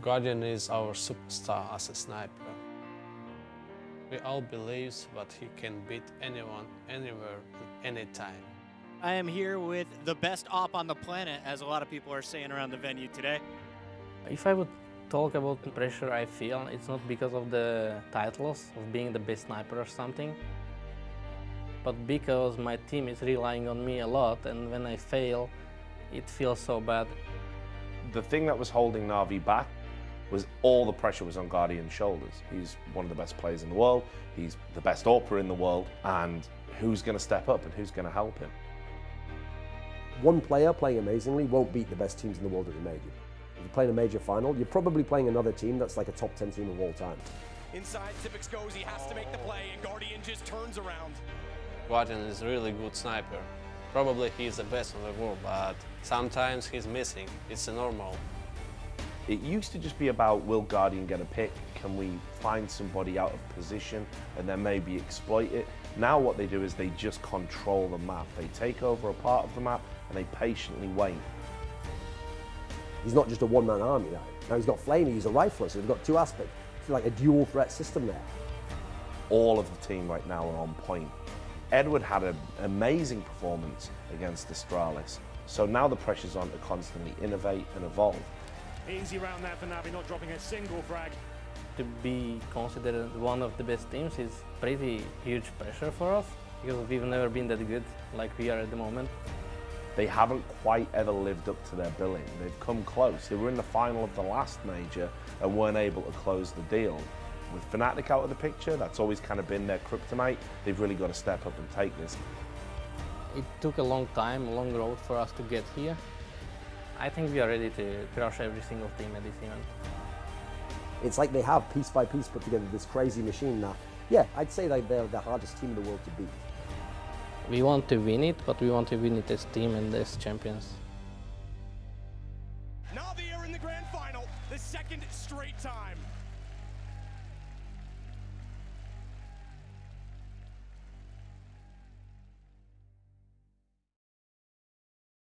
Guardian is our superstar as a sniper. We all believe that he can beat anyone, anywhere, anytime. I am here with the best op on the planet, as a lot of people are saying around the venue today. If I would talk about the pressure I feel, it's not because of the titles of being the best sniper or something, but because my team is relying on me a lot and when I fail, it feels so bad. The thing that was holding Na'Vi back was all the pressure was on Guardian's shoulders. He's one of the best players in the world, he's the best AWPer in the world, and who's going to step up and who's going to help him? One player playing amazingly won't beat the best teams in the world at the major. If you're playing a major final, you're probably playing another team that's like a top 10 team of all time. Inside, Tippix goes, he has to make the play, and Guardian just turns around. Guardian is a really good sniper. Probably he's the best in the world, but sometimes he's missing. It's normal. It used to just be about will Guardian get a pick? Can we find somebody out of position and then maybe exploit it? Now what they do is they just control the map. They take over a part of the map and they patiently wait. He's not just a one-man army now. Now he's got flamie, he's a rifler, so they've got two aspects. It's like a dual threat system there. All of the team right now are on point. Edward had an amazing performance against Astralis, so now the pressure's on to constantly innovate and evolve. Easy round there for Navi, not dropping a single frag. To be considered one of the best teams is pretty huge pressure for us because we've never been that good like we are at the moment. They haven't quite ever lived up to their billing. They've come close. They were in the final of the last major and weren't able to close the deal. With Fnatic out of the picture, that's always kind of been their kryptonite. They've really got to step up and take this. It took a long time, a long road for us to get here. I think we are ready to crush every single team at this event. It's like they have piece by piece put together this crazy machine now. Yeah, I'd say that they're the hardest team in the world to beat. We want to win it, but we want to win it as team and as champions. Navi are in the grand final, the second straight time.